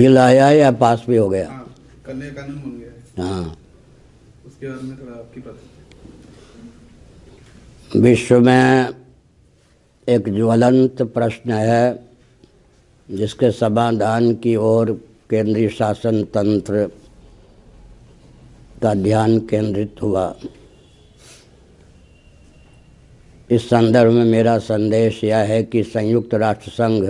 Bill आया या पास भी हो गया? हाँ कानून बन गया। हाँ। उसके बारे में थोड़ा आपकी बात विश्व में एक ज्वलंत प्रश्न है जिसके समाधान की ओर केंद्रीय शासन तंत्र का ध्यान केंद्रित हुआ। इस संदर्भ में मेरा संदेश यह है कि संयुक्त राष्ट्र संघ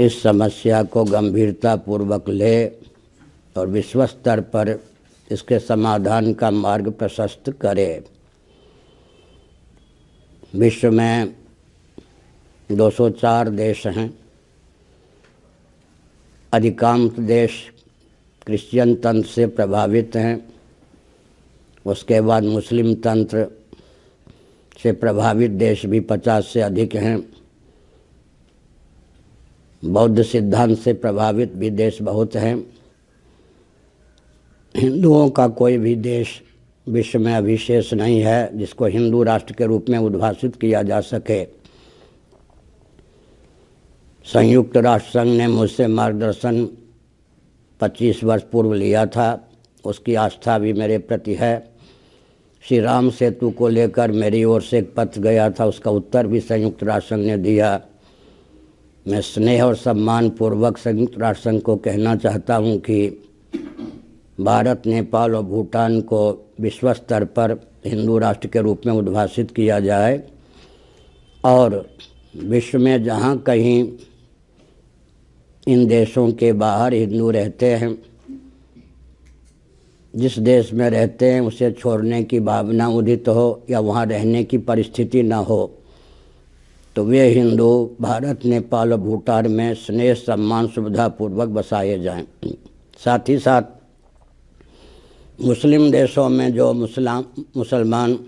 इस समस्या को गंभीरता पूर्वक ले और विश्व स्तर पर इसके समाधान का मार्ग प्रशस्त करे। विश्व में 204 देश हैं। अधिकांश देश क्रिश्चियन तंत्र से प्रभावित हैं। उसके बाद मुस्लिम तंत्र से प्रभावित देश भी 50 से अधिक हैं। बौद्ध सिद्धांत से प्रभावित भी देश बहुत हैं। हिंदुओं का कोई भी देश विश्व में अभिशेष नहीं है, जिसको हिंदू राष्ट्र के रूप में उद्भाषित किया जा सके। संयुक्त राष्ट्र संघ ने मुझसे मार्गदर्शन 25 वर्ष पूर्व लिया था। उसकी आस्था भी मेरे प्रति है। श्री राम सेतु को लेकर मेरी ओर से एक पत्र गया था, उसका उत्तर भी संयुक्त राष्ट्र संघ ने दिया। मैं स्नेह और सम्मान पूर्वक संयुक्त राष्ट्र संघ को कहना चाहता हूँ कि भारत, नेपाल और भूटान को विश्व स्तर पर हिंदू राष्ट्र के रूप में उद्भाषित किया जाए और विश्व में जहाँ कहीं इन देशों के बाहर हिंदू रहते हैं, जिस देश में रहते हैं, उसे छोड़ने की भावना उदित हो या वहाँ रहने की परिस्थिति न हो। तो वे हिंदू, भारत, नेपाल और भूटान में स्नेह, सम्मान, सुविधापूर्वक बसाए जाएँ। साथ ही साथ, मुस्लिम देशों में जो मुसलाम, मुसलमान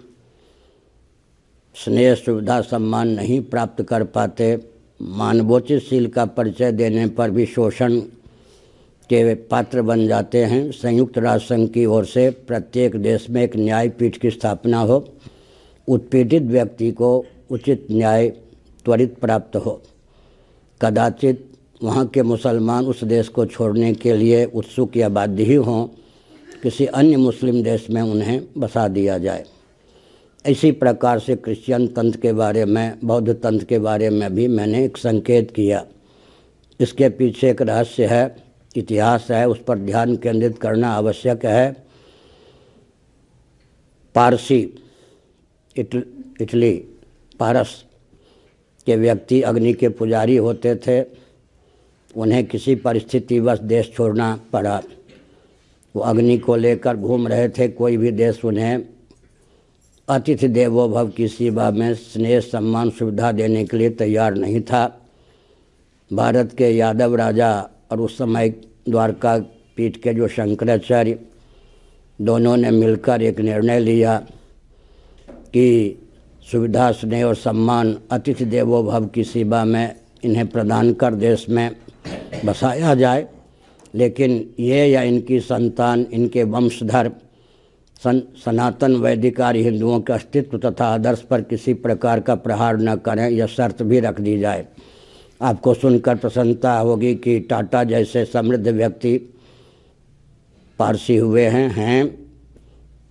स्नेह, सुविधा, सम्मान नहीं प्राप्त कर पाते मानवोचित शील का परिचय देने पर भी शोषण के पात्र बन जाते हैं। संयुक्त राष्ट्र संघ की ओर से प्रत्येक देश में एक न्यायपीठ की स्थापना हो। उत्पीड़ित व्यक्ति को उचित न्याय त्वरित प्राप्त हो। कदाचित वहाँ के मुसलमान उस देश को छोड़ने के लिए उत्सुक या बाध्य ही हों किसी अन्य मुस्लिम देश में उन्हें बसा दिया जाए। इसी प्रकार से क्रिश्चियन तंत्र के बारे में बौद्ध तंत्र के बारे में भी मैंने एक संकेत किया। इसके पीछे एक रहस्य है इतिहास है उस पर ध्यान केंद्रित करना आवश्यक है। पारसी इटल, पारस के व्यक्ति अग्नि के पुजारी होते थे, उन्हें किसी परिस्थितिवश देश छोड़ना पड़ा। वो अग्नि को लेकर घूम रहे थे, कोई भी देश उन्हें अतिथि देवो भव की सेवा में स्नेह, सम्मान, सुविधा देने के लिए तैयार नहीं था। भारत के यादव राजा और उस समय द्वारका पीठ के जो शंकराचार्य, दोनों ने मिलकर एक निर्णय लिया कि सुविधा, स्नेह और सम्मान अतिथि देवो भव की सेवा में इन्हें प्रदान कर देश में बसाया जाए। लेकिन ये या इनकी संतान, इनके वंशधर, सन, सनातन वैदिकारी हिंदुओं के अस्तित्व तथा आदर्श पर किसी प्रकार का प्रहार न करें, यह शर्त भी रख दी जाए। आपको सुनकर प्रसन्नता होगी कि टाटा जैसे समृद्ध व्यक्ति पारसी हुए हैं हैं।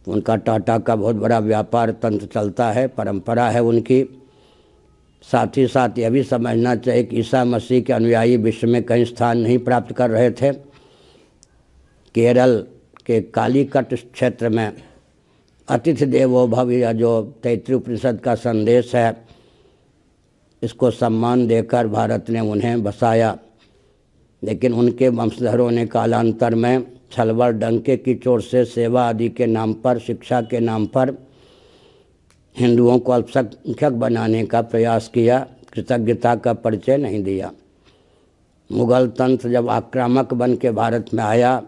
उनका टाटा का बहुत बड़ा व्यापार तंत्र चलता है, परंपरा है उनकी। साथ ही साथ यह भी समझना चाहिए कि ईसा मसीह के अनुयायी विश्व में कहीं स्थान नहीं प्राप्त कर रहे थे। केरल के कालीकट क्षेत्र में अतिथि देवो भव या जो तैतृ उपनिषद का संदेश है, इसको सम्मान देकर भारत ने उन्हें बसाया। लेकिन उनके वंशधरों ने कालांतर में छलवर डंके की चोर से सेवा आदि के नाम पर, शिक्षा के नाम पर हिंदुओं को अल्पसंख्यक बनाने का प्रयास किया। कृतज्ञता का परिचय नहीं दिया। मुगल तंत्र जब आक्रामक बन के भारत में आया,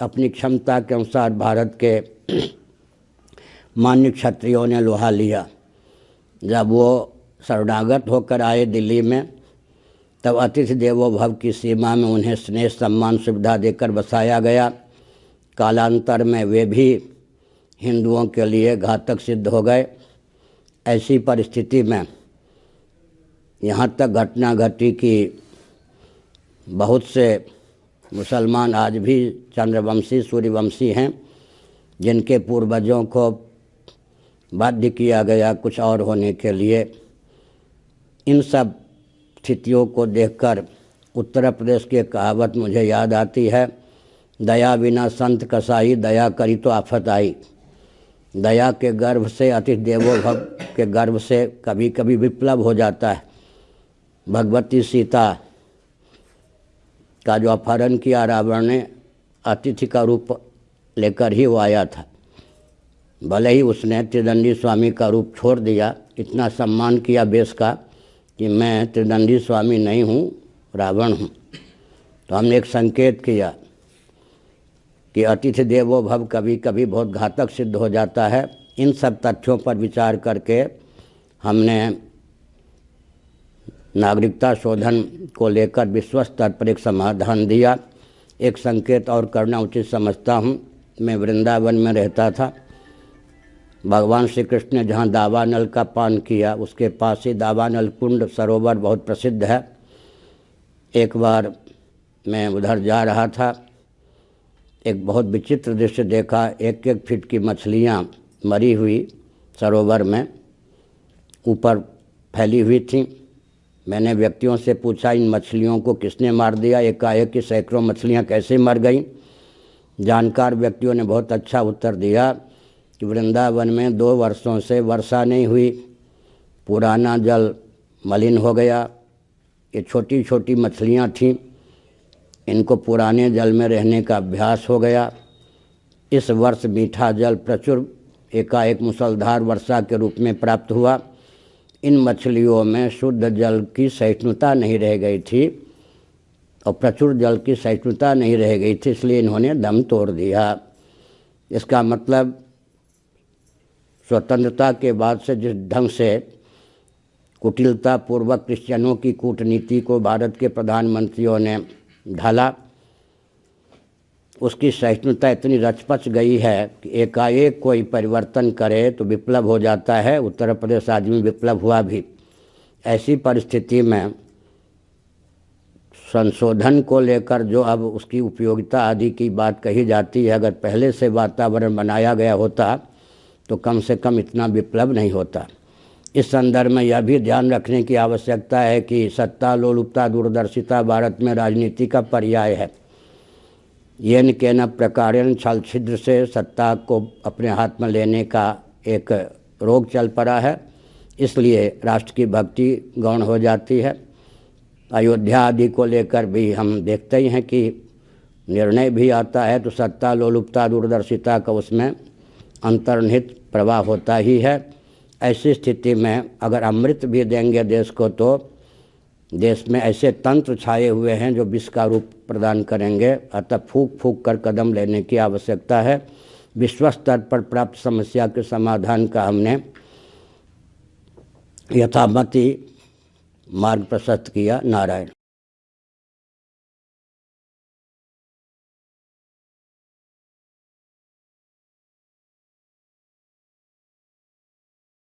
अपनी क्षमता के अनुसार भारत के मान्य क्षत्रियों ने लोहा लिया। जब वो शरणागत होकर आए दिल्ली में तब अतिथि देवो भव की सीमा में उन्हें स्नेह सम्मान सुविधा देकर बसाया गया। कालांतर में वे भी हिंदुओं के लिए घातक सिद्ध हो गए। ऐसी परिस्थिति में यहाँ तक घटना घटी कि बहुत से मुसलमान आज भी चंद्रवंशी, सूर्यवंशी हैं, जिनके पूर्वजों को बाध्य किया गया कुछ और होने के लिए। इन सब स्थितियों को देखकर उत्तर प्रदेश की कहावत मुझे याद आती है, दया बिना संत कसाई, दया करी तो आफत आई। दया के गर्भ से अति देवो भव, के गर्भ से कभी कभी विप्लव हो जाता है। भगवती सीता का जो अपहरण किया रावण ने, अतिथि का रूप लेकर ही वो आया था। भले ही उसने त्रिदंडी स्वामी का रूप छोड़ दिया, इतना सम्मान किया बेस का कि मैं त्रिदंडी स्वामी नहीं हूँ, रावण हूँ। तो हमने एक संकेत किया कि अतिथि देवो भव कभी कभी बहुत घातक सिद्ध हो जाता है। इन सब तथ्यों पर विचार करके हमने नागरिकता शोधन को लेकर विश्व स्तर पर एक समाधान दिया। एक संकेत और करना उचित समझता हूँ। मैं वृंदावन में रहता था। भगवान श्री कृष्ण ने जहाँ दावानल का पान किया, उसके पास ही दावानल कुंड सरोवर बहुत प्रसिद्ध है। एक बार मैं उधर जा रहा था, एक बहुत विचित्र दृश्य देखा एक एक फीट की मछलियाँ मरी हुई सरोवर में, ऊपर फैली हुई थी। मैंने व्यक्तियों से पूछा, इन मछलियों को किसने मार दिया? एकाएक की सैकड़ों मछलियाँ कैसे मर गईं? जानकार व्यक्तियों ने बहुत अच्छा उत्तर दिया कि वृंदावन में दो वर्षों से वर्षा नहीं हुई, पुराना जल मलिन हो गया। ये छोटी छोटी मछलियाँ थीं, इनको पुराने जल में रहने का अभ्यास हो गया। इस वर्ष मीठा जल प्रचुर एकाएक मुसलधार वर्षा के रूप में प्राप्त हुआ। इन मछलियों में शुद्ध जल की सहिष्णुता नहीं रह गई थी और प्रचुर जल की सहिष्णुता नहीं रह गई थी, इसलिए इन्होंने दम तोड़ दिया। इसका मतलब स्वतंत्रता के बाद से जिस ढंग से कुटिलता पूर्वक क्रिश्चियनों की कूटनीति को भारत के प्रधानमंत्रियों ने ढाला, उसकी सहिष्णुता इतनी रचपच गई है कि एकाएक कोई परिवर्तन करे तो विप्लव हो जाता है, उत्तर प्रदेश आदमी विप्लव हुआ भी। ऐसी परिस्थिति में संशोधन को लेकर जो अब उसकी उपयोगिता आदि की बात कही जाती है, अगर पहले से वातावरण बनाया गया होता तो कम से कम इतना विप्लव नहीं होता। इस संदर्भ में यह भी ध्यान रखने की आवश्यकता है कि सत्ता, लोलुपता, दूरदर्शिता भारत में राजनीति का पर्याय है। येन न प्रकार छल छिद्र से सत्ता को अपने हाथ में लेने का एक रोग चल पड़ा है। इसलिए राष्ट्र की भक्ति गौण हो जाती है। अयोध्या आदि को लेकर भी हम देखते ही हैं कि निर्णय भी आता है तो सत्ता, लोलुपता, दूरदर्शिता का उसमें अंतर्निहित प्रवाह होता ही है। ऐसी स्थिति में अगर अमृत भी देंगे देश को तो देश में ऐसे तंत्र छाए हुए हैं जो विष का रूप प्रदान करेंगे। अतः फूक फूक कर कदम लेने की आवश्यकता है। विश्व स्तर पर प्राप्त समस्या के समाधान का हमने यथामति मार्ग प्रशस्त किया नारायण।